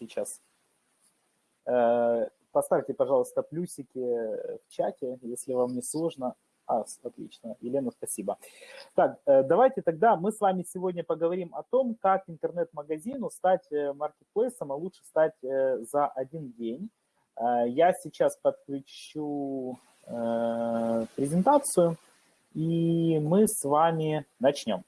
сейчас. Э, поставьте, пожалуйста, плюсики в чате, если вам не сложно. А, отлично. Елена, спасибо. Так, э, давайте тогда мы с вами сегодня поговорим о том, как интернет-магазину стать э, маркетплейсом, а лучше стать за один день. Я сейчас подключу презентацию, и мы с вами начнем.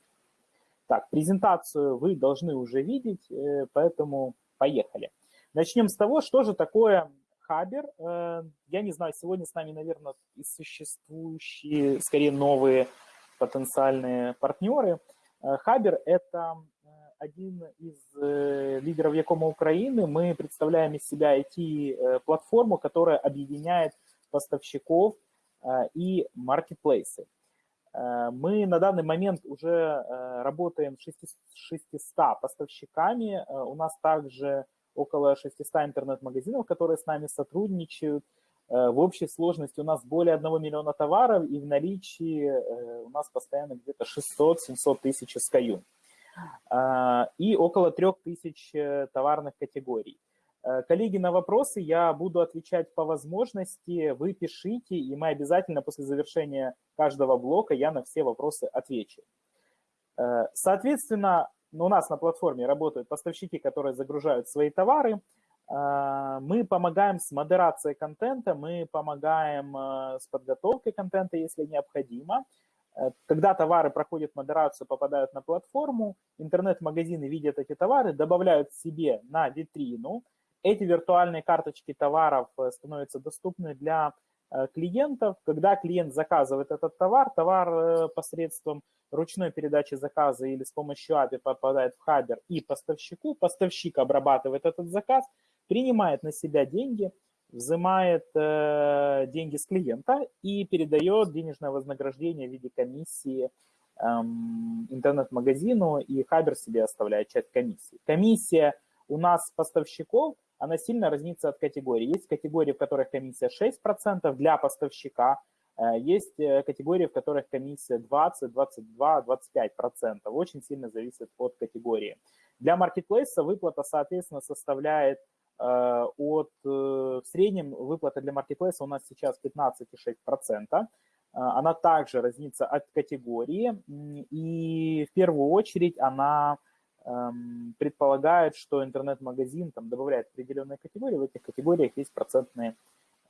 Так, презентацию вы должны уже видеть, поэтому поехали. Начнем с того, что же такое Хабер. Э, я не знаю, сегодня с нами, наверное, и существующие, скорее, новые потенциальные партнеры. Э, Хабер – это э, один из лидеров Якома Украины. Мы представляем из себя IT-платформу, которая объединяет поставщиков и маркетплейсы. Мы на данный момент уже работаем с 600 поставщиками. У нас также около 600 интернет-магазинов, которые с нами сотрудничают. Э, в общей сложности у нас более 1 миллиона товаров, и в наличии э, у нас постоянно где-то 600-700 тысяч SKU. Э, и около 3000 товарных категорий. Коллеги, на вопросы я буду отвечать по возможности. Вы пишите, и мы обязательно после завершения каждого блока я на все вопросы отвечу. Соответственно, у нас на платформе работают поставщики, которые загружают свои товары. А, мы помогаем с модерацией контента, мы помогаем э, с подготовкой контента, если необходимо. Э, когда товары проходят модерацию, попадают на платформу, интернет-магазины видят эти товары, добавляют себе на витрину. Эти виртуальные карточки товаров э, становятся доступны для клиентов. Когда клиент заказывает этот товар, товар посредством ручной передачи заказа или с помощью API попадает в Хабер и поставщику, поставщик обрабатывает этот заказ, принимает на себя деньги, взимает э, деньги с клиента и передает денежное вознаграждение в виде комиссии эм, интернет-магазину, и Хабер себе оставляет часть комиссии. Комиссия у нас поставщиков, она сильно разнится от категории. Есть категории, в которых комиссия 6% для поставщика, Э, есть э, категории, в которых комиссия 20, 22, 25 процентов. Очень сильно зависит от категории. Для маркетплейса выплата, соответственно, составляет э, от, в среднем выплата для маркетплейса у нас сейчас 15,6 процента. Она также разнится от категории, и в первую очередь она предполагает, что интернет-магазин там добавляет определенные категории, в этих категориях есть процентные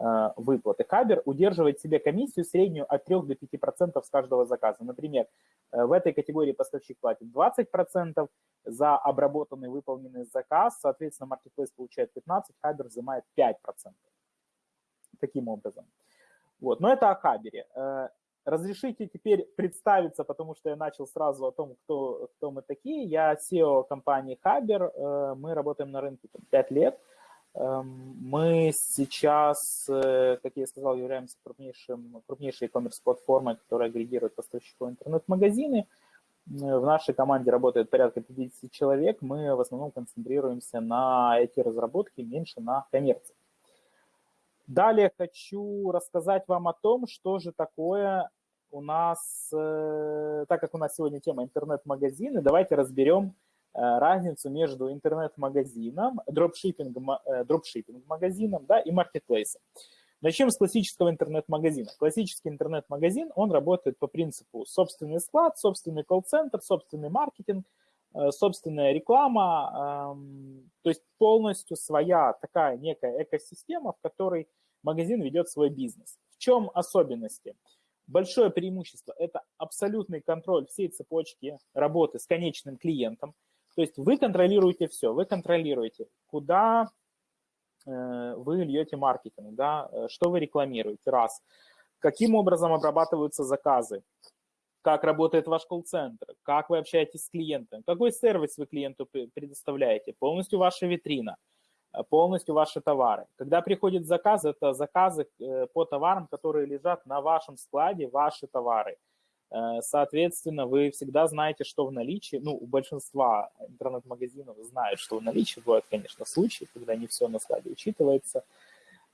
Э, выплаты. Хабер удерживает себе комиссию среднюю от 3 до 5% с каждого заказа. Например, э, в этой категории поставщик платит 20% за обработанный выполненный заказ, соответственно, Marketplace получает 15%, Хабер взимает 5%. Таким образом. Вот. Но это о Хабере. Э, разрешите теперь представиться, потому что я начал сразу о том, кто, кто мы такие. Я SEO компании Хабер. Мы работаем на рынке 5 лет. Эм, мы сейчас, э, как я сказал, являемся крупнейшим, крупнейшей e-commerce платформой, которая агрегирует поставщиков интернет-магазины. Э, в нашей команде работает порядка 50 человек. Мы в основном концентрируемся на эти разработки, меньше на коммерции. Далее хочу рассказать вам о том, что же такое у нас, э, так как у нас сегодня тема интернет-магазины, давайте разберем, Э, разницу между интернет-магазином, дропшиппинг-магазином да, и маркетплейсом. Начнем с классического интернет-магазина. Классический интернет-магазин, он работает по принципу собственный склад, собственный колл-центр, собственный маркетинг, э, собственная реклама, эм, то есть полностью своя такая некая экосистема, в которой магазин ведет свой бизнес. В чем особенности? Большое преимущество – это абсолютный контроль всей цепочки работы с конечным клиентом – то есть вы контролируете все, вы контролируете, куда э, вы льете маркетинг, да, э, что вы рекламируете, раз, каким образом обрабатываются заказы, как работает ваш колл-центр, как вы общаетесь с клиентом, какой сервис вы клиенту предоставляете, полностью ваша витрина, полностью ваши товары. Когда приходит заказ, это заказы по товарам, которые лежат на вашем складе, ваши товары – Э, соответственно, вы всегда знаете, что в наличии, ну, у большинства интернет-магазинов знают, что в наличии. Бывают, конечно, случаи, когда не все на складе учитывается.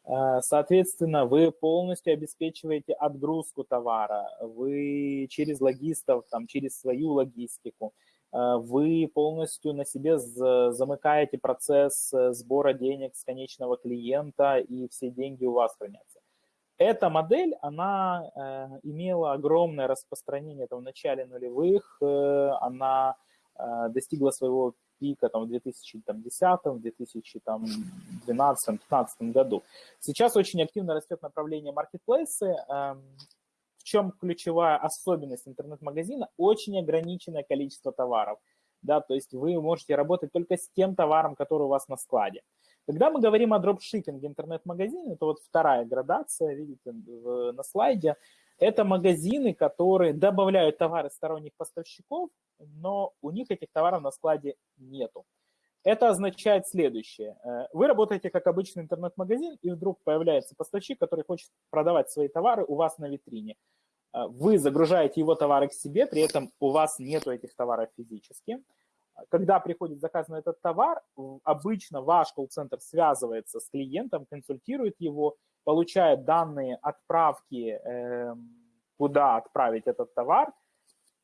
Э, соответственно, вы полностью обеспечиваете отгрузку товара, вы через логистов, там, через свою логистику вы полностью на себе замыкаете процесс сбора денег с конечного клиента, и все деньги у вас хранятся. Эта модель, она э, имела огромное распространение там, в начале нулевых, э, она э, достигла своего пика там, в 2010-2012-2015 году. Сейчас очень активно растет направление маркетплейсы. Чем ключевая особенность интернет-магазина? Очень ограниченное количество товаров. Да, то есть вы можете работать только с тем товаром, который у вас на складе. Когда мы говорим о дропшиппинге интернет-магазине, это вот вторая градация, видите, на слайде, это магазины, которые добавляют товары сторонних поставщиков, но у них этих товаров на складе нету. Это означает следующее. Э, вы работаете как обычный интернет-магазин, и вдруг появляется поставщик, который хочет продавать свои товары у вас на витрине. Э, вы загружаете его товары к себе, при этом у вас нету этих товаров физически когда приходит заказ на этот товар, обычно ваш колл-центр связывается с клиентом, консультирует его, получает данные отправки, эм, куда отправить этот товар,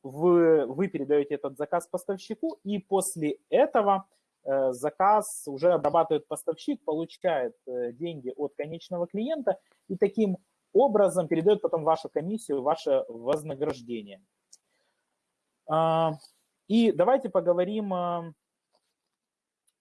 вы, вы передаете этот заказ поставщику, и после этого заказ уже обрабатывает поставщик, получает э, деньги от конечного клиента и таким образом передает потом вашу комиссию, ваше вознаграждение. А, и давайте поговорим э,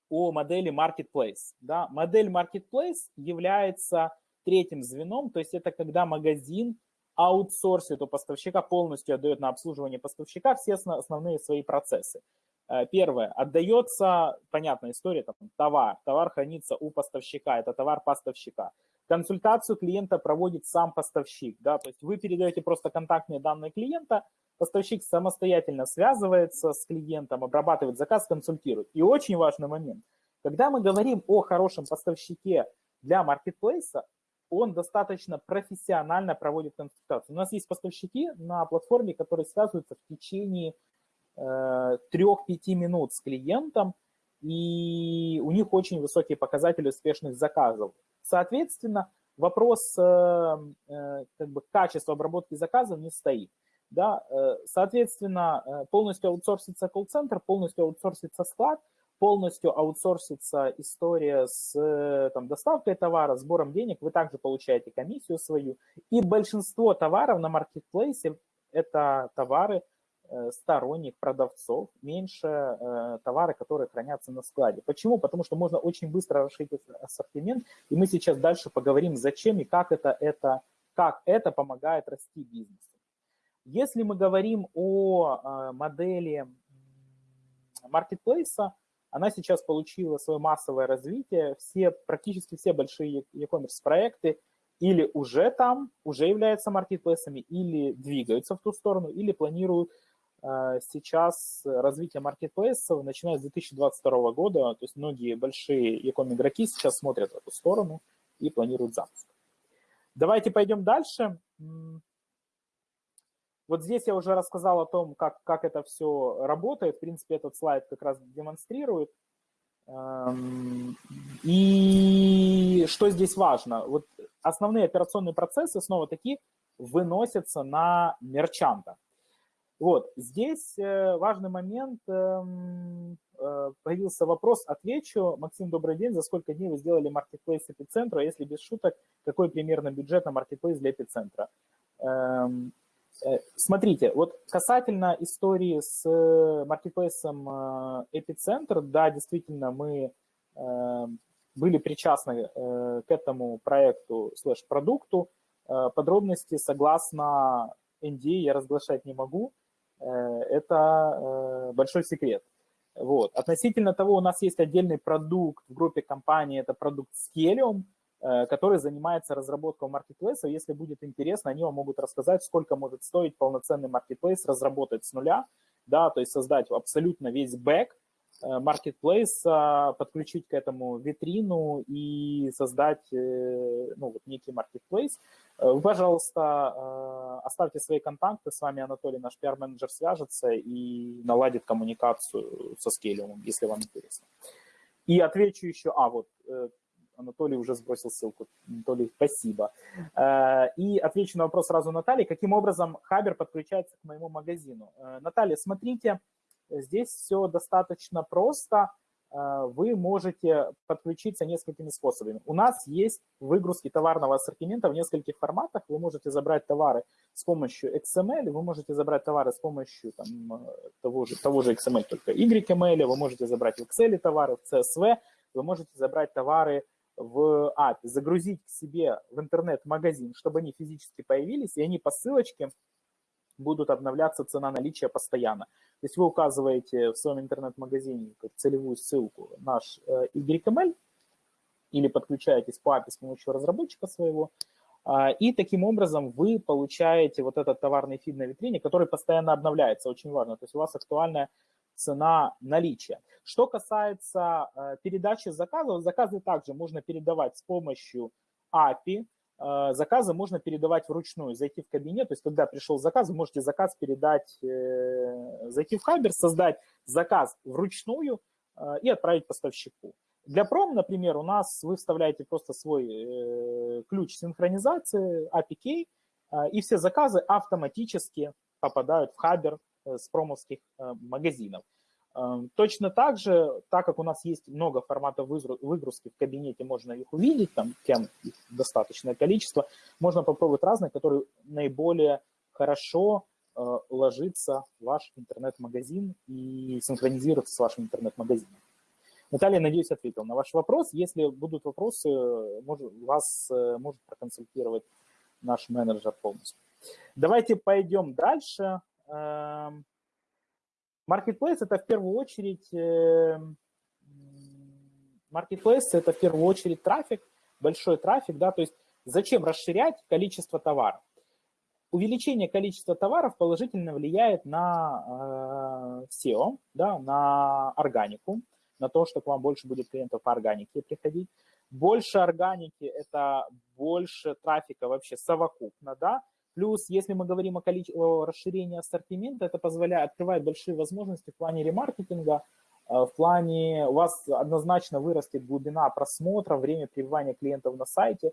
о модели Marketplace. Да? Модель Marketplace является третьим звеном, то есть это когда магазин аутсорсит у поставщика, полностью отдает на обслуживание поставщика все основные свои процессы. Э, первое, отдается, понятная история, там, товар, товар хранится у поставщика, это товар поставщика. Консультацию клиента проводит сам поставщик, да, то есть вы передаете просто контактные данные клиента, поставщик самостоятельно связывается с клиентом, обрабатывает заказ, консультирует. И очень важный момент, когда мы говорим о хорошем поставщике для маркетплейса, он достаточно профессионально проводит консультацию. У нас есть поставщики на платформе, которые связываются в течение 3-5 минут с клиентом, и у них очень высокие показатели успешных заказов. Соответственно, вопрос э, э, как бы, качества обработки заказов не стоит. Да? Э, соответственно, полностью аутсорсится колл-центр, полностью аутсорсится склад, полностью аутсорсится история с там, доставкой товара, сбором денег, вы также получаете комиссию свою. И большинство товаров на маркетплейсе – это товары, сторонних продавцов, меньше э, товары, которые хранятся на складе. Почему? Потому что можно очень быстро расширить ассортимент, и мы сейчас дальше поговорим, зачем и как это, это, как это помогает расти бизнесу. Если мы говорим о э, модели маркетплейса, она сейчас получила свое массовое развитие, все, практически все большие e-commerce проекты или уже там, уже являются маркетплейсами, или двигаются в ту сторону, или планируют сейчас развитие маркетплейсов, начиная с 2022 года, то есть многие большие e-com игроки сейчас смотрят в эту сторону и планируют запуск. Давайте пойдем дальше. Вот здесь я уже рассказал о том, как, как это все работает. В принципе, этот слайд как раз демонстрирует. И что здесь важно? Вот основные операционные процессы снова таки выносятся на мерчанта. Вот, здесь э, важный момент, эм, э, появился вопрос, отвечу. Максим, добрый день, за сколько дней вы сделали маркетплейс эпицентра? Если без шуток, какой примерно бюджет на маркетплейс для эпицентра? Эм, э, смотрите, вот касательно истории с маркетплейсом эпицентр, да, действительно, мы были причастны к этому проекту слэш-продукту. Подробности согласно NDA я разглашать не могу, это э, большой секрет. Вот. Относительно того, у нас есть отдельный продукт в группе компании, это продукт Scalium, э, который занимается разработкой маркетплейсов. Если будет интересно, они вам могут рассказать, сколько может стоить полноценный маркетплейс разработать с нуля, да, то есть создать абсолютно весь бэк, marketplace, э, подключить к этому витрину и создать э, ну, вот некий marketplace. Э, вы, пожалуйста, оставьте свои контакты, с вами Анатолий, наш пиар-менеджер, свяжется и наладит коммуникацию со скейлиумом, если вам интересно. И отвечу еще, а вот Анатолий уже сбросил ссылку. Анатолий, спасибо. И отвечу на вопрос сразу Натальи. Каким образом Хабер подключается к моему магазину? Наталья, смотрите, здесь все достаточно просто. Вы можете подключиться несколькими способами. У нас есть выгрузки товарного ассортимента в нескольких форматах. Вы можете забрать товары с помощью XML, вы можете забрать товары с помощью там, того, же, того же XML, только YML, вы можете забрать в Excel товары, в CSV, вы можете забрать товары в API, загрузить к себе в интернет-магазин, чтобы они физически появились, и они по ссылочке будут обновляться цена наличия постоянно. То есть вы указываете в своем интернет-магазине целевую ссылку наш э, YML или подключаетесь по API с помощью разработчика своего, а, и таким образом вы получаете вот этот товарный фид на витрине, который постоянно обновляется, очень важно. То есть у вас актуальная цена наличия. Что касается э, передачи заказов, заказы также можно передавать с помощью API, заказы можно передавать вручную, зайти в кабинет, то есть когда пришел заказ, вы можете заказ передать, э, зайти в Хабер, создать заказ вручную и отправить поставщику. Для пром, например, у нас вы вставляете просто свой ключ синхронизации API Key, и все заказы автоматически попадают в Хабер Э, с промовских э, магазинов. Эм, точно так же, так как у нас есть много форматов выгрузки в кабинете, можно их увидеть, там тем их достаточное количество, можно попробовать разные, которые наиболее хорошо э, ложится ваш интернет-магазин и синхронизируется с вашим интернет-магазином. Наталья, надеюсь, ответил на ваш вопрос. Если будут вопросы, может, вас может проконсультировать наш менеджер полностью. Давайте пойдем дальше. Marketplace – это в первую очередь эм, Marketplace – это в первую очередь трафик, большой трафик, да, то есть зачем расширять количество товаров? Увеличение количества товаров положительно влияет на э, SEO, да, на органику, на то, что к вам больше будет клиентов по органике приходить. Больше органики – это больше трафика вообще совокупно, да, Плюс, если мы говорим о, количестве, о расширении ассортимента, это позволяет, открывать большие возможности в плане ремаркетинга, э, в плане у вас однозначно вырастет глубина просмотра, время пребывания клиентов на сайте.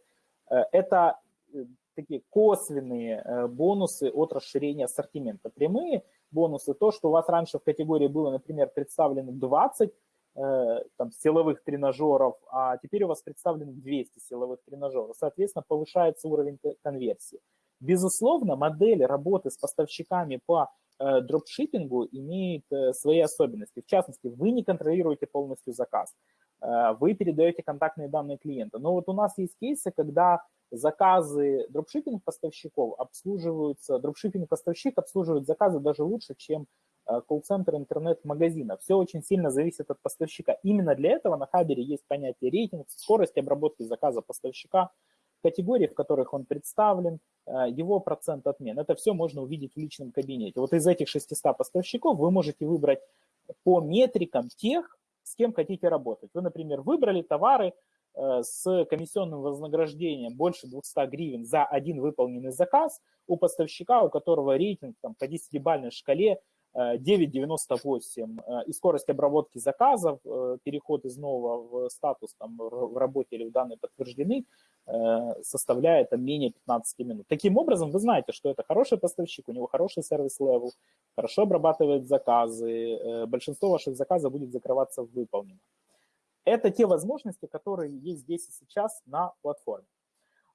Э, это э, такие косвенные бонусы от расширения ассортимента. Прямые бонусы, то, что у вас раньше в категории было, например, представлено 20 там, силовых тренажеров, а теперь у вас представлено 200 силовых тренажеров. Соответственно, повышается уровень конверсии. Безусловно, модель работы с поставщиками по э, дропшиппингу имеет э, свои особенности. В частности, вы не контролируете полностью заказ, э, вы передаете контактные данные клиента. Но вот у нас есть кейсы, когда заказы дропшиппинг поставщиков обслуживаются, дропшиппинг поставщик обслуживает заказы даже лучше, чем колл-центр интернет-магазина. Все очень сильно зависит от поставщика. Именно для этого на Хабере есть понятие рейтинг, скорость обработки заказа поставщика, категории, в которых он представлен, Э, его процент отмен. Это все можно увидеть в личном кабинете. Вот из этих 600 поставщиков вы можете выбрать по метрикам тех, с кем хотите работать. Вы, например, выбрали товары э, с комиссионным вознаграждением больше 200 гривен за один выполненный заказ у поставщика, у которого рейтинг там, по 10-бальной шкале 9.98 э, и скорость обработки заказов, э, переход из нового в статус там, в работе или в данные подтверждены, э, составляет там, менее 15 минут. Таким образом, вы знаете, что это хороший поставщик, у него хороший service level, хорошо обрабатывает заказы, большинство ваших заказов будет закрываться выполнено. Это те возможности, которые есть здесь и сейчас на платформе.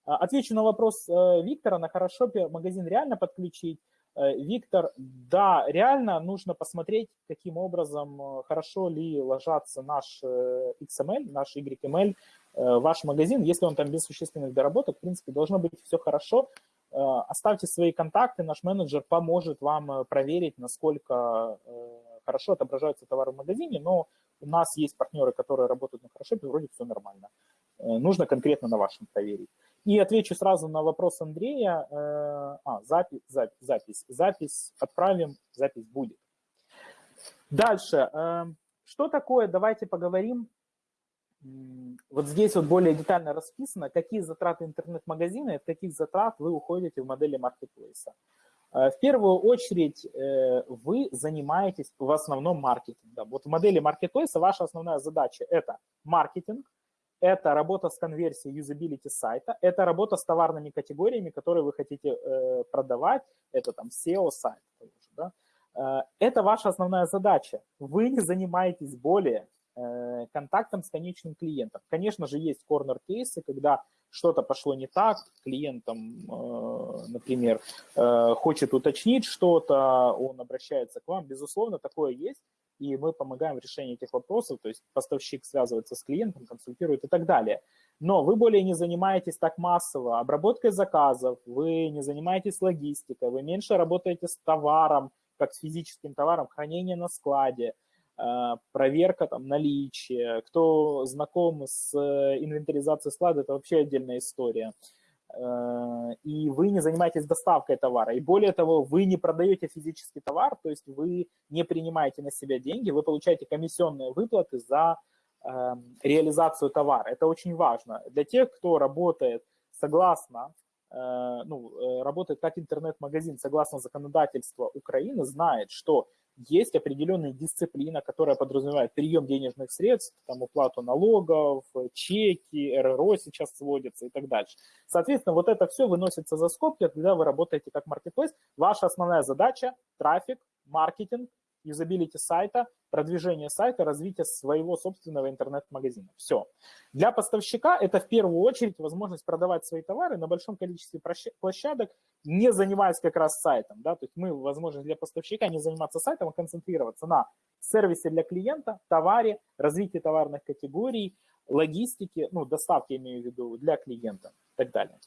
Отвечу на вопрос Виктора, на Хорошопе магазин реально подключить. Э, Виктор, да, реально нужно посмотреть, каким образом, э, хорошо ли ложатся наш э, XML, наш YML, ваш магазин. Если он там без существенных доработок, в принципе, должно быть все хорошо. Оставьте свои контакты, наш менеджер поможет вам проверить, насколько хорошо отображаются товары в магазине, но у нас есть партнеры, которые работают на хорошо, и вроде все нормально. Нужно конкретно на вашем проверить. И отвечу сразу на вопрос Андрея. Э, а, запись, запись, запись, запись отправим, запись будет. Дальше. Э, что такое, давайте поговорим. Вот здесь вот более детально расписано, какие затраты интернет-магазина и от каких затрат вы уходите в модели маркетплейса. Э, в первую очередь вы занимаетесь в основном маркетингом. Вот в модели маркетплейса ваша основная задача – это маркетинг, это работа с конверсией юзабилити сайта, это работа с товарными категориями, которые вы хотите э, продавать, это там SEO сайт. Да? Э, это ваша основная задача. Вы не занимаетесь более э, контактом с конечным клиентом. Конечно же, есть корнер-кейсы, когда что-то пошло не так, клиент, там, э, например, хочет уточнить что-то, он обращается к вам. Безусловно, такое есть, и мы помогаем в решении этих вопросов, то есть поставщик связывается с клиентом, консультирует и так далее. Но вы более не занимаетесь так массово обработкой заказов, вы не занимаетесь логистикой, вы меньше работаете с товаром, как с физическим товаром, хранение на складе, э, проверка там наличия. Кто знаком с э, инвентаризацией склада, это вообще отдельная история. Э, и вы не занимаетесь доставкой товара. И более того, вы не продаете физический товар, то есть вы не принимаете на себя деньги, вы получаете комиссионные выплаты за реализацию товара. Это очень важно. Для тех, кто работает согласно Э, ну, э, работает как интернет-магазин согласно законодательству Украины, знает, что есть определенная дисциплина, которая подразумевает прием денежных средств, там, уплату налогов, чеки, РРО сейчас сводятся и так дальше. Соответственно, вот это все выносится за скобки, когда вы работаете как маркетплейс. Ваша основная задача – трафик, маркетинг, юзабилити сайта, продвижение сайта, развитие своего собственного интернет-магазина. Все. Для поставщика это в первую очередь возможность продавать свои товары на большом количестве площадок, не занимаясь как раз сайтом. Да? То есть мы, возможность для поставщика не заниматься сайтом, а концентрироваться на сервисе для клиента, товаре, развитии товарных категорий, логистике, ну, доставки, имею в виду, для клиента и так далее.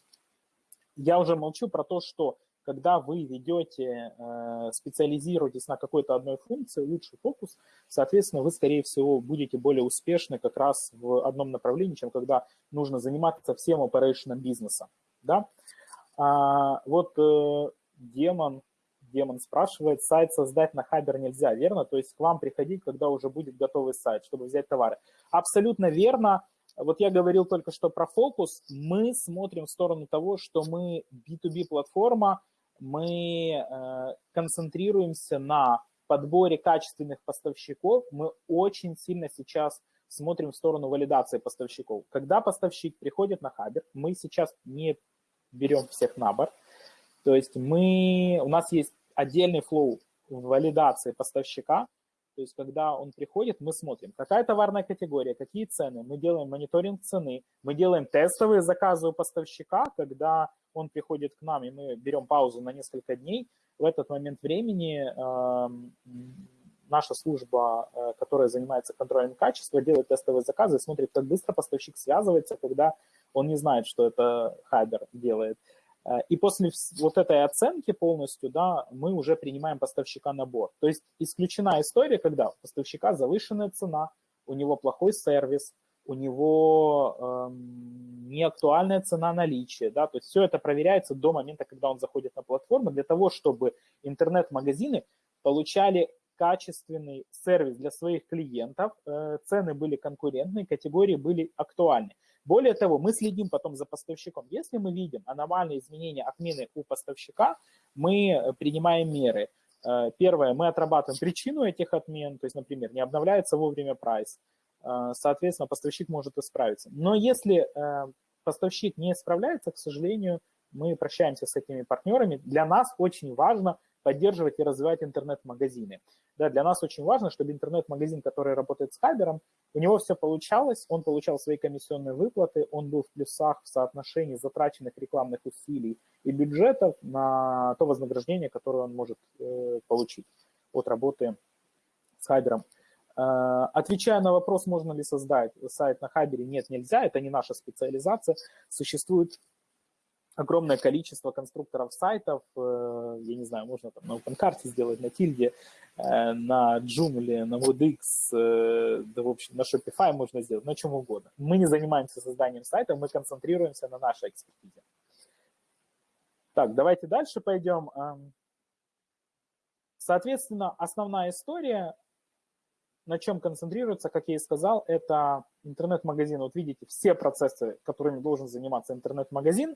Я уже молчу про то, что когда вы ведете, э, специализируетесь на какой-то одной функции, лучший фокус, соответственно, вы, скорее всего, будете более успешны как раз в одном направлении, чем когда нужно заниматься всем operation бизнеса. Да? А, вот э, демон, демон спрашивает, сайт создать на Хабер нельзя, верно? То есть к вам приходить, когда уже будет готовый сайт, чтобы взять товары. Абсолютно верно. Вот я говорил только что про фокус. Мы смотрим в сторону того, что мы B2B-платформа, мы э, концентрируемся на подборе качественных поставщиков, мы очень сильно сейчас смотрим в сторону валидации поставщиков. Когда поставщик приходит на Хабер, мы сейчас не берем всех на борт, то есть мы, у нас есть отдельный флоу валидации поставщика, то есть когда он приходит, мы смотрим, какая товарная категория, какие цены, мы делаем мониторинг цены, мы делаем тестовые заказы у поставщика, когда он приходит к нам, и мы берем паузу на несколько дней, в этот момент времени э, наша служба, э, которая занимается контролем качества, делает тестовые заказы, смотрит, как быстро поставщик связывается, когда он не знает, что это Хайбер делает. Э, и после вот этой оценки полностью, да, мы уже принимаем поставщика на борт. То есть исключена история, когда у поставщика завышенная цена, у него плохой сервис, у него эм, неактуальная цена наличия, да, то есть все это проверяется до момента, когда он заходит на платформу, для того, чтобы интернет-магазины получали качественный сервис для своих клиентов, э, цены были конкурентные, категории были актуальны. Более того, мы следим потом за поставщиком. Если мы видим аномальные изменения отмены у поставщика, мы принимаем меры. Э, первое, мы отрабатываем причину этих отмен, то есть, например, не обновляется вовремя прайс, Э, соответственно, поставщик может исправиться. Но если э, поставщик не справляется, к сожалению, мы прощаемся с этими партнерами. Для нас очень важно поддерживать и развивать интернет-магазины. Да, для нас очень важно, чтобы интернет-магазин, который работает с Хабером, у него все получалось, он получал свои комиссионные выплаты, он был в плюсах в соотношении затраченных рекламных усилий и бюджетов на то вознаграждение, которое он может э, получить от работы с Хабером. Э, отвечая на вопрос, можно ли создать сайт на Хабере, нет, нельзя, это не наша специализация. Существует огромное количество конструкторов сайтов, э, я не знаю, можно там на OpenCart сделать, на Тильде, э, на Joomla, на WebX, да, в общем, на Shopify можно сделать, на чем угодно. Мы не занимаемся созданием сайтов, мы концентрируемся на нашей экспертизе. Так, давайте дальше пойдем. Эм, соответственно, основная история на чем концентрируется, как я и сказал, это интернет-магазин. Вот видите, все процессы, которыми должен заниматься интернет-магазин,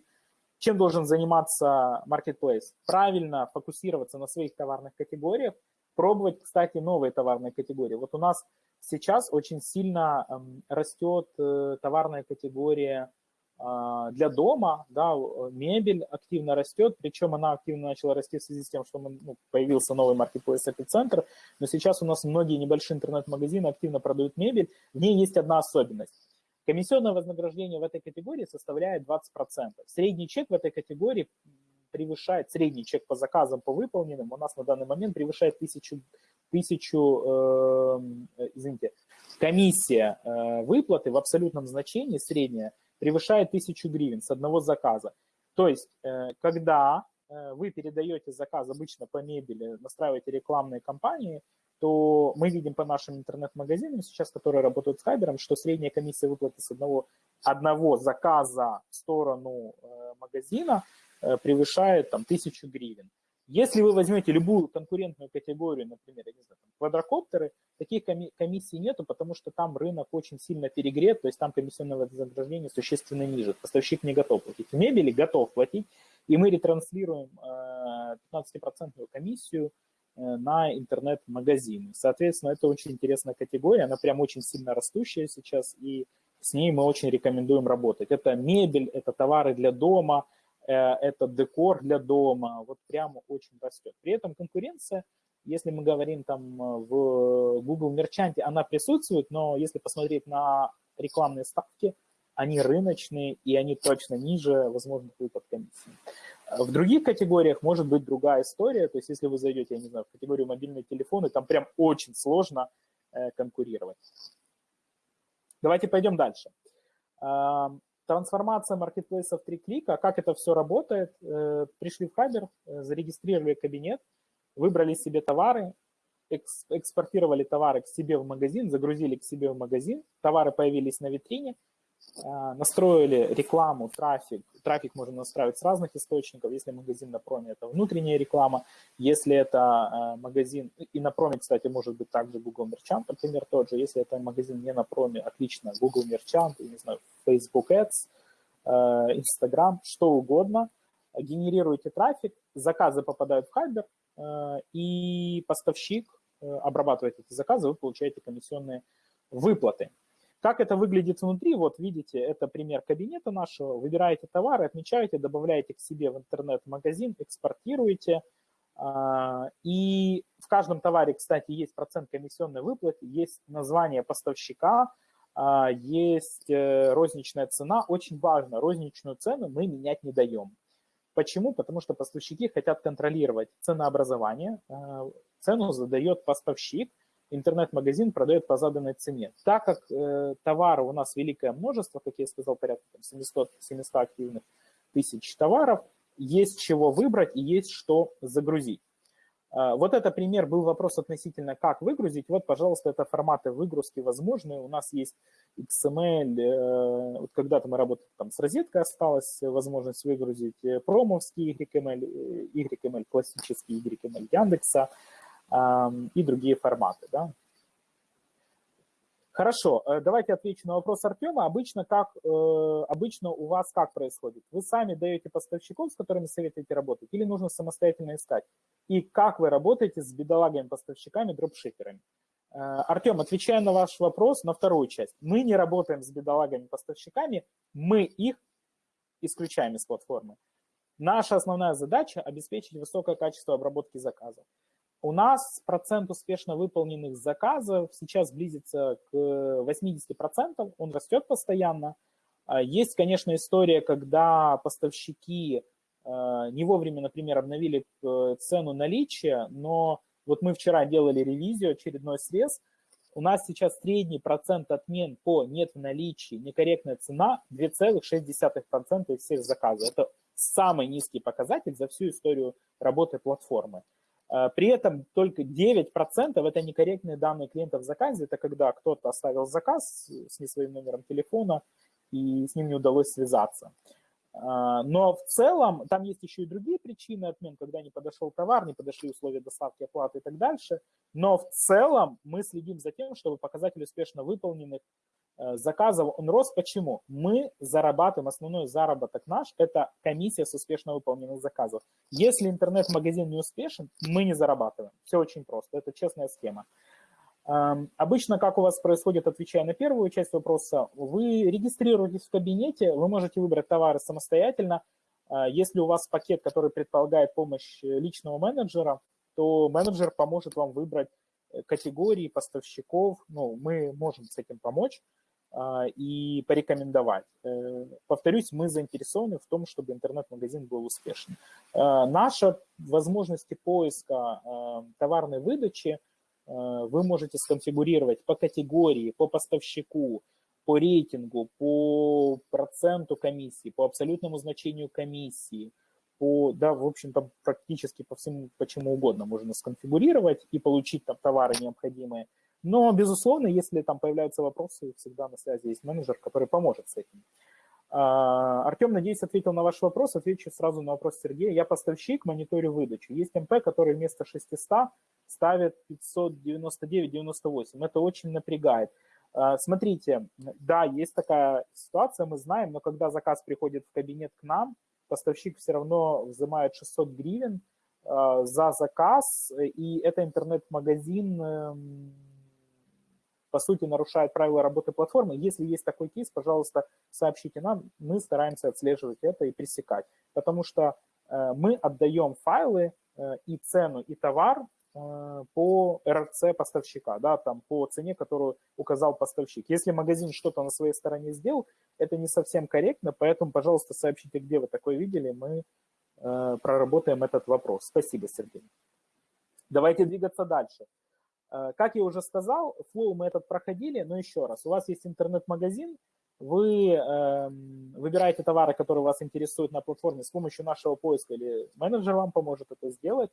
чем должен заниматься marketplace? Правильно фокусироваться на своих товарных категориях, пробовать, кстати, новые товарные категории. Вот у нас сейчас очень сильно эм, растет э, товарная категория для дома, да, мебель активно растет, причем она активно начала расти в связи с тем, что ну, появился новый маркетплейс Эпицентр, но сейчас у нас многие небольшие интернет-магазины активно продают мебель, в ней есть одна особенность. Комиссионное вознаграждение в этой категории составляет 20%. Средний чек в этой категории превышает, средний чек по заказам, по выполненным, у нас на данный момент превышает тысячу, тысячу э, извините, комиссия э, выплаты в абсолютном значении средняя превышает 1000 гривен с одного заказа. То есть, э, когда э, вы передаете заказ обычно по мебели, настраиваете рекламные кампании, то мы видим по нашим интернет-магазинам сейчас, которые работают с Хайбером, что средняя комиссия выплаты с одного, одного заказа в сторону э, магазина превышает там, 1000 гривен. Если вы возьмете любую конкурентную категорию, например, я не знаю, там, квадрокоптеры, таких комиссий нету, потому что там рынок очень сильно перегрет, то есть там комиссионное вознаграждение существенно ниже. Поставщик не готов платить. В мебели готов платить, и мы ретранслируем 15% комиссию э, на интернет-магазины. Соответственно, это очень интересная категория, она прям очень сильно растущая сейчас, и с ней мы очень рекомендуем работать. Это мебель, это товары для дома – Э, это декор для дома, вот прямо очень растет. При этом конкуренция, если мы говорим там э, в Google Merchant, она присутствует, но если посмотреть на рекламные ставки, они рыночные и они точно ниже возможных выплат комиссии. В других категориях может быть другая история, то есть если вы зайдете, я не знаю, в категорию мобильные телефоны, там прям очень сложно э, конкурировать. Давайте пойдем дальше. Трансформация маркетплейса в три клика. Как это все работает? Э, пришли в Хабер, э, зарегистрировали кабинет, выбрали себе товары, экспортировали товары к себе в магазин, загрузили к себе в магазин, товары появились на витрине, настроили рекламу, трафик. Трафик можно настраивать с разных источников. Если магазин на проме, это внутренняя реклама. Если это магазин, и на проме, кстати, может быть также Google Merchant, например, тот же. Если это магазин не на проме, отлично, Google Merchant, не знаю, Facebook Ads, э, Instagram, что угодно, генерируете трафик, заказы попадают в Хайбер, и поставщик э, обрабатывает эти заказы, вы получаете комиссионные выплаты. Как это выглядит внутри? Вот видите, это пример кабинета нашего. Выбираете товары, отмечаете, добавляете к себе в интернет-магазин, экспортируете. И в каждом товаре, кстати, есть процент комиссионной выплаты, есть название поставщика, а, есть э, розничная цена. Очень важно, розничную цену мы менять не даем. Почему? Потому что поставщики хотят контролировать ценообразование. А, цену задает поставщик, интернет-магазин продает по заданной цене. Так как э, товаров у нас великое множество, как я сказал, порядка 700, 700 активных тысяч товаров, есть чего выбрать и есть что загрузить. А, вот это пример, был вопрос относительно, как выгрузить. Вот, пожалуйста, это форматы выгрузки возможны. У нас есть XML, э, вот когда-то мы работали там с розеткой, осталась возможность выгрузить э, промовский YML, э, YML, классический YML Яндекса и другие форматы. Да. Хорошо, э, давайте отвечу на вопрос Артема. Обычно, как, э, обычно у вас как происходит? Вы сами даете поставщиков, с которыми советуете работать, или нужно самостоятельно искать? И как вы работаете с бедолагами-поставщиками, дропшиперами? Э, Артем, отвечая на ваш вопрос, на вторую часть. Мы не работаем с бедолагами-поставщиками, мы их исключаем из платформы. Наша основная задача – обеспечить высокое качество обработки заказов. У нас процент успешно выполненных заказов сейчас близится к 80%, он растет постоянно. А, есть, конечно, история, когда поставщики а, не вовремя, например, обновили э, цену наличия, но вот мы вчера делали ревизию, очередной срез, у нас сейчас средний процент отмен по нет в наличии, некорректная цена 2,6% из всех заказов. Это самый низкий показатель за всю историю работы платформы. Э, при этом только 9% это некорректные данные клиента в заказе. Это когда кто-то оставил заказ с не своим номером телефона, и с ним не удалось связаться. Э, но в целом там есть еще и другие причины отмен, когда не подошел товар, не подошли условия доставки, оплаты и так дальше. Но в целом мы следим за тем, чтобы показатель успешно выполненных заказов он рос. Почему? Мы зарабатываем, основной заработок наш – это комиссия с успешно выполненных заказов. Если интернет-магазин не успешен, мы не зарабатываем. Все очень просто, это честная схема. Обычно, как у вас происходит, отвечая на первую часть вопроса, вы регистрируетесь в кабинете, вы можете выбрать товары самостоятельно. А, если у вас пакет, который предполагает помощь личного менеджера, то менеджер поможет вам выбрать э, категории поставщиков. Ну, мы можем с этим помочь и порекомендовать. Э, повторюсь, мы заинтересованы в том, чтобы интернет-магазин был успешным. А, наша возможности поиска товарной выдачи – Э, вы можете сконфигурировать по категории, по поставщику, по рейтингу, по проценту комиссии, по абсолютному значению комиссии, по, да, в общем-то, практически по всему, почему угодно можно сконфигурировать и получить там товары необходимые. Но, безусловно, если там появляются вопросы, всегда на связи есть менеджер, который поможет с этим. А, Артем, надеюсь, ответил на ваш вопрос. Отвечу сразу на вопрос Сергея. Я поставщик, мониторю выдачу. Есть МП, который вместо 600 ставит 599-98. Это очень напрягает. А, смотрите, да, есть такая ситуация, мы знаем, но когда заказ приходит в кабинет к нам, поставщик все равно взимает 600 гривен а, за заказ, и это интернет-магазин эм, по сути, нарушает правила работы платформы. Если есть такой кейс, пожалуйста, сообщите нам, мы стараемся отслеживать это и пресекать, потому что э, мы отдаем файлы э, и цену, и товар э, по РЦ поставщика, да, там по цене, которую указал поставщик. Если магазин что-то на своей стороне сделал, это не совсем корректно, поэтому, пожалуйста, сообщите, где вы такое видели, мы проработаем этот вопрос. Спасибо, Сергей. Давайте двигаться дальше. Э, как я уже сказал, флоу мы этот проходили, но еще раз, у вас есть интернет-магазин, вы э, выбираете товары, которые вас интересуют на платформе с помощью нашего поиска, или менеджер вам поможет это сделать,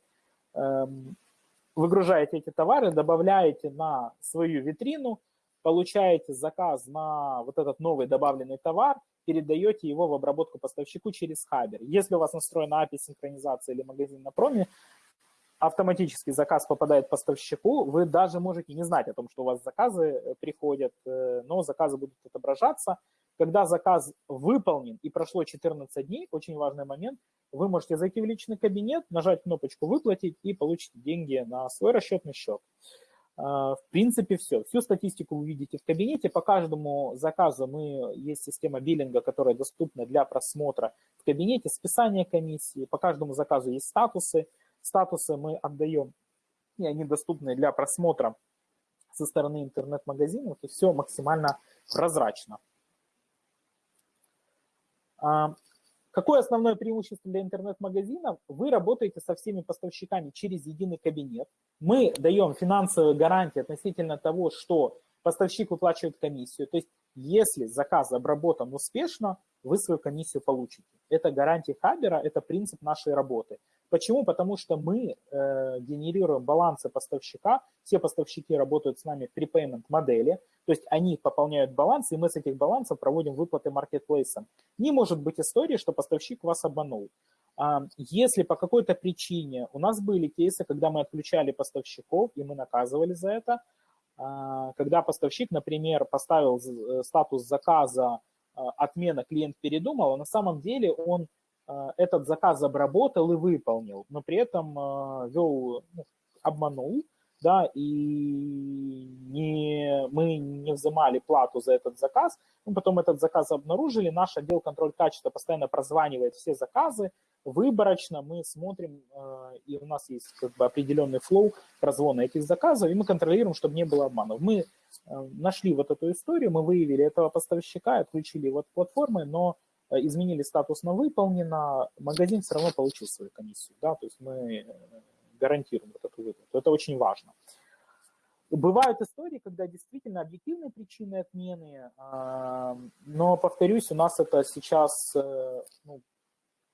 э, выгружаете эти товары, добавляете на свою витрину, получаете заказ на вот этот новый добавленный товар, передаете его в обработку поставщику через Хабер. Если у вас настроена API синхронизация или магазин на проме, автоматически заказ попадает поставщику, вы даже можете не знать о том, что у вас заказы э, приходят, э, но заказы будут отображаться. Когда заказ выполнен и прошло 14 дней, очень важный момент, вы можете зайти в личный кабинет, нажать кнопочку «Выплатить» и получить деньги на свой расчетный счет. А, в принципе, все. Всю статистику вы видите в кабинете. По каждому заказу мы есть система биллинга, которая доступна для просмотра в кабинете, списание комиссии. По каждому заказу есть статусы. Статусы мы отдаем, и они доступны для просмотра со стороны интернет-магазинов, и все максимально прозрачно. А, какое основное преимущество для интернет-магазинов? Вы работаете со всеми поставщиками через единый кабинет. Мы даем финансовые гарантии относительно того, что поставщик выплачивает комиссию. То есть, если заказ обработан успешно, вы свою комиссию получите. Это гарантия Хабера, это принцип нашей работы. Почему? Потому что мы э, генерируем балансы поставщика, все поставщики работают с нами в prepayment модели, то есть они пополняют баланс, и мы с этих балансов проводим выплаты маркетплейсам. Не может быть истории, что поставщик вас обманул. А, если по какой-то причине у нас были кейсы, когда мы отключали поставщиков, и мы наказывали за это, а, когда поставщик, например, поставил э, статус заказа а, отмена, клиент передумал, а на самом деле он этот заказ обработал и выполнил, но при этом а, вел, ну, обманул, да, и не, мы не взимали плату за этот заказ, мы потом этот заказ обнаружили, наш отдел контроль качества постоянно прозванивает все заказы, выборочно мы смотрим, а, и у нас есть как бы определенный флоу прозвона этих заказов, и мы контролируем, чтобы не было обманов. Мы нашли вот эту историю, мы выявили этого поставщика, отключили его от платформы, но Э, изменили статус на выполнено, магазин все равно получил свою комиссию. Да? То есть мы э, гарантируем вот эту выплату. Это очень важно. Бывают истории, когда действительно объективные причины отмены, а, но, повторюсь, у нас это сейчас э, ну,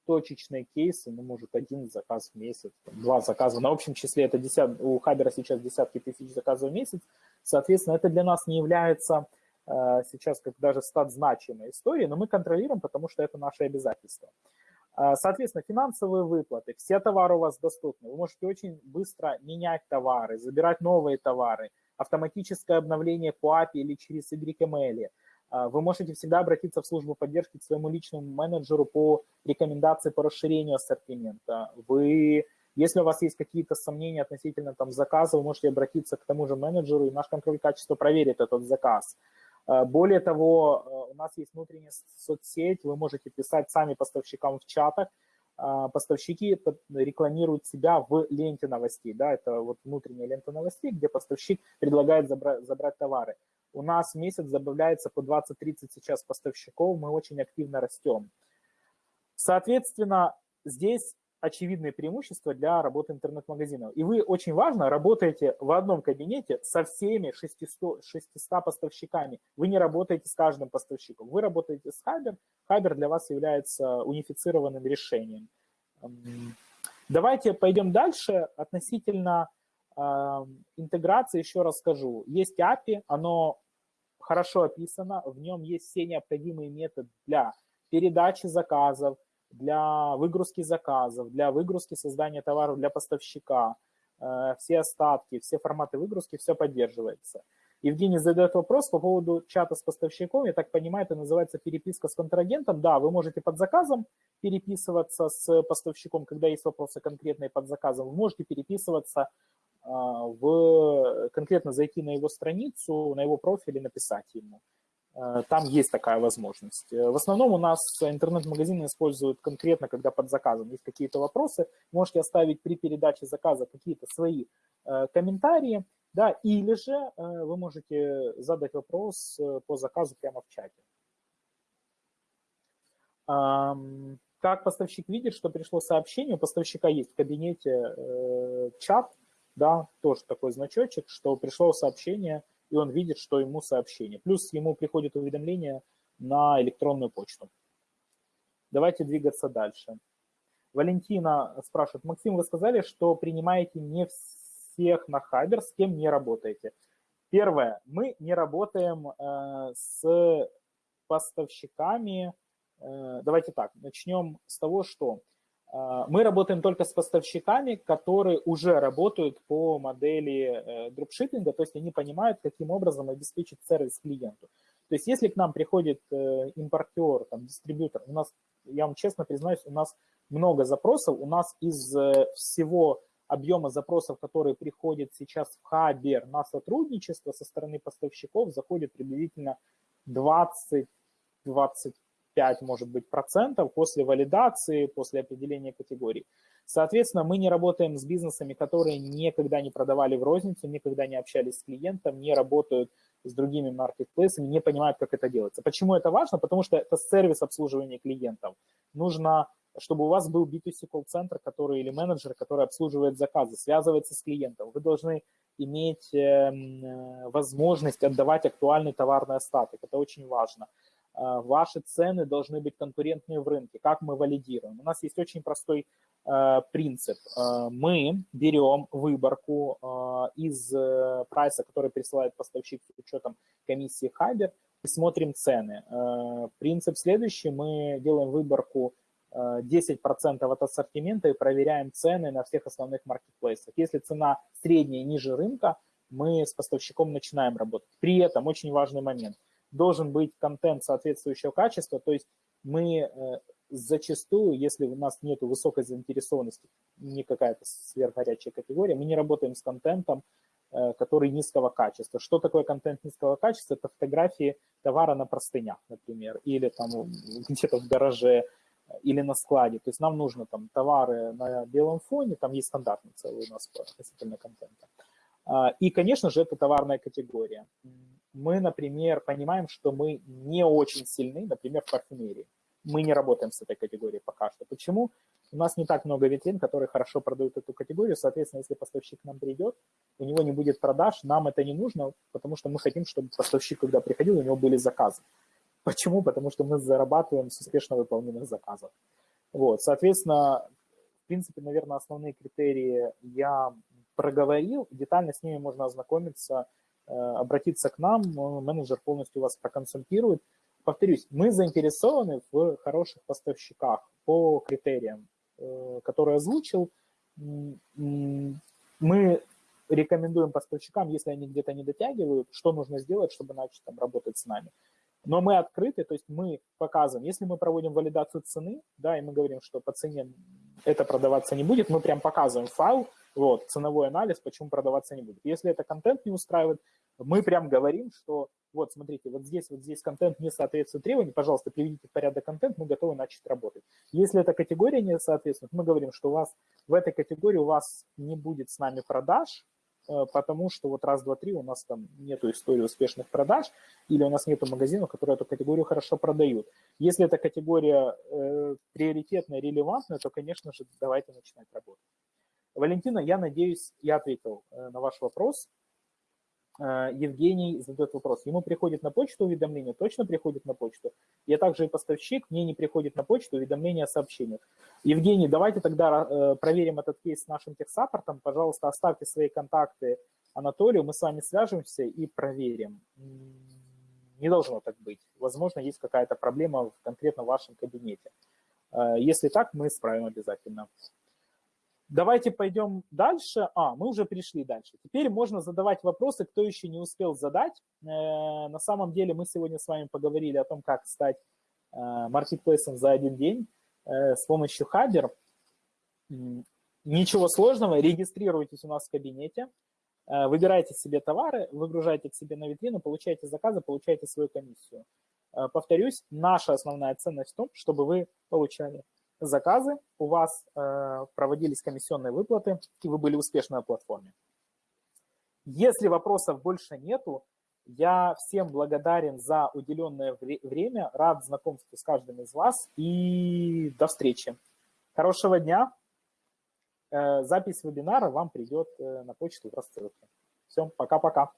точечные кейсы, ну, может, один заказ в месяц, два заказа. На общем числе это десят, у Хабера сейчас десятки тысяч заказов в месяц. Соответственно, это для нас не является Э, сейчас как даже стат значимой истории, но мы контролируем, потому что это наше обязательство. Э, соответственно, финансовые выплаты, все товары у вас доступны. Вы можете очень быстро менять товары, забирать новые товары, автоматическое обновление по API или через YML. Э, вы можете всегда обратиться в службу поддержки к своему личному менеджеру по рекомендации по расширению ассортимента. Вы Если у вас есть какие-то сомнения относительно там, заказа, вы можете обратиться к тому же менеджеру, и наш контроль качества проверит этот заказ. Э, более того, э, у нас есть внутренняя соцсеть, вы можете писать сами поставщикам в чатах, э, поставщики рекламируют себя в ленте новостей, да, это вот внутренняя лента новостей, где поставщик предлагает забрать, забрать товары. У нас в месяц добавляется по 20-30 сейчас поставщиков, мы очень активно растем. Соответственно, здесь очевидные преимущества для работы интернет-магазинов. И вы очень важно работаете в одном кабинете со всеми 600, 600 поставщиками. Вы не работаете с каждым поставщиком. Вы работаете с Хабер. Хабер для вас является унифицированным решением. Давайте пойдем дальше. Относительно э, интеграции еще расскажу. Есть API, оно хорошо описано, в нем есть все необходимые методы для передачи заказов, для выгрузки заказов, для выгрузки создания товаров для поставщика, э, все остатки, все форматы выгрузки, все поддерживается. Евгений задает вопрос по поводу чата с поставщиком. Я так понимаю, это называется переписка с контрагентом. Да, вы можете под заказом переписываться с поставщиком, когда есть вопросы конкретные под заказом. Вы можете переписываться э, в конкретно зайти на его страницу, на его профиль и написать ему. Э, там есть такая возможность. Э, в основном у нас интернет-магазины используют конкретно, когда под заказом есть какие-то вопросы, можете оставить при передаче заказа какие-то свои э, комментарии, да, или же вы можете задать вопрос по заказу прямо в чате. Как поставщик видит, что пришло сообщение, у поставщика есть в кабинете чат, да, тоже такой значочек, что пришло сообщение – и он видит, что ему сообщение. Плюс ему приходит уведомление на электронную почту. Давайте двигаться дальше. Валентина спрашивает, Максим, вы сказали, что принимаете не всех на Хабер, с кем не работаете. Первое, мы не работаем э, с поставщиками. Э, давайте так, начнем с того, что мы работаем только с поставщиками, которые уже работают по модели э, дропшиппинга, то есть они понимают, каким образом обеспечить сервис клиенту. То есть если к нам приходит э, импортер, там, дистрибьютор, у нас, я вам честно признаюсь, у нас много запросов, у нас из э, всего объема запросов, которые приходят сейчас в Хабер на сотрудничество со стороны поставщиков, заходит приблизительно 20-25 5, может быть, процентов после валидации, после определения категорий. Соответственно, мы не работаем с бизнесами, которые никогда не продавали в розницу, никогда не общались с клиентом, не работают с другими маркетплейсами, не понимают, как это делается. Почему это важно? Потому что это сервис обслуживания клиентов. Нужно, чтобы у вас был B2C колл-центр, который или менеджер, который обслуживает заказы, связывается с клиентом. Вы должны иметь эм, э, возможность отдавать актуальный товарный остаток. Это очень важно. А, ваши цены должны быть конкурентные в рынке. Как мы валидируем? У нас есть очень простой а, принцип. А, мы берем выборку из э, прайса, который присылает поставщик с учетом комиссии Хабер, и смотрим цены. Принцип следующий. Мы делаем выборку 10% от ассортимента и проверяем цены на всех основных маркетплейсах. Если цена средняя ниже рынка, мы с поставщиком начинаем работать. При этом очень важный момент – должен быть контент соответствующего качества, то есть мы э, зачастую, если у нас нет высокой заинтересованности, не какая-то сверхгорячая категория, мы не работаем с контентом, э, который низкого качества. Что такое контент низкого качества? Это фотографии товара на простынях, например, или там где-то в гараже, или на складе. То есть нам нужно там товары на белом фоне, там есть стандартный целый у нас относительно контента. А, и, конечно же, это товарная категория мы, например, понимаем, что мы не очень сильны, например, в парфюмерии. Мы не работаем с этой категорией пока что. Почему? У нас не так много витрин, которые хорошо продают эту категорию. Соответственно, если поставщик к нам придет, у него не будет продаж, нам это не нужно, потому что мы хотим, чтобы поставщик, когда приходил, у него были заказы. Почему? Потому что мы зарабатываем с успешно выполненных заказов. Вот, соответственно, в принципе, наверное, основные критерии я проговорил. Детально с ними можно ознакомиться обратиться к нам, менеджер полностью вас проконсультирует. Повторюсь, мы заинтересованы в хороших поставщиках по критериям, э, которые озвучил. Мы рекомендуем поставщикам, если они где-то не дотягивают, что нужно сделать, чтобы начать там работать с нами. Но мы открыты, то есть мы показываем, если мы проводим валидацию цены, да, и мы говорим, что по цене это продаваться не будет, мы прям показываем файл, вот, ценовой анализ, почему продаваться не будет. Если это контент не устраивает, мы прям говорим, что вот, смотрите, вот здесь, вот здесь контент не соответствует требованиям, пожалуйста, приведите в порядок контент, мы готовы начать работать. Если эта категория не соответствует, мы говорим, что у вас в этой категории у вас не будет с нами продаж, э, потому что вот раз, два, три у нас там нету истории успешных продаж, или у нас нету магазинов, которые эту категорию хорошо продают. Если эта категория э, приоритетная, релевантная, то, конечно же, давайте начинать работать. Валентина, я надеюсь, я ответил э, на ваш вопрос. Э, Евгений задает вопрос. Ему приходит на почту уведомление? Точно приходит на почту? Я также и поставщик, мне не приходит на почту уведомление о сообщениях. Евгений, давайте тогда э, проверим этот кейс с нашим техсаппортом. Пожалуйста, оставьте свои контакты Анатолию, мы с вами свяжемся и проверим. Не должно так быть. Возможно, есть какая-то проблема в конкретно вашем кабинете. Если так, мы исправим обязательно. Давайте пойдем дальше. А, мы уже пришли дальше. Теперь можно задавать вопросы, кто еще не успел задать. Э, на самом деле мы сегодня с вами поговорили о том, как стать э, маркетплейсом за один день э, с помощью Хабер. Ничего сложного, регистрируйтесь у нас в кабинете, выбирайте себе товары, выгружайте к себе на витрину, получайте заказы, получайте свою комиссию. Повторюсь, наша основная ценность в том, чтобы вы получали заказы, у вас э, проводились комиссионные выплаты, и вы были успешны на платформе. Если вопросов больше нету, я всем благодарен за уделенное время, рад знакомству с каждым из вас и до встречи. Хорошего дня. Э, запись вебинара вам придет э, на почту в рассылке. Все, пока-пока.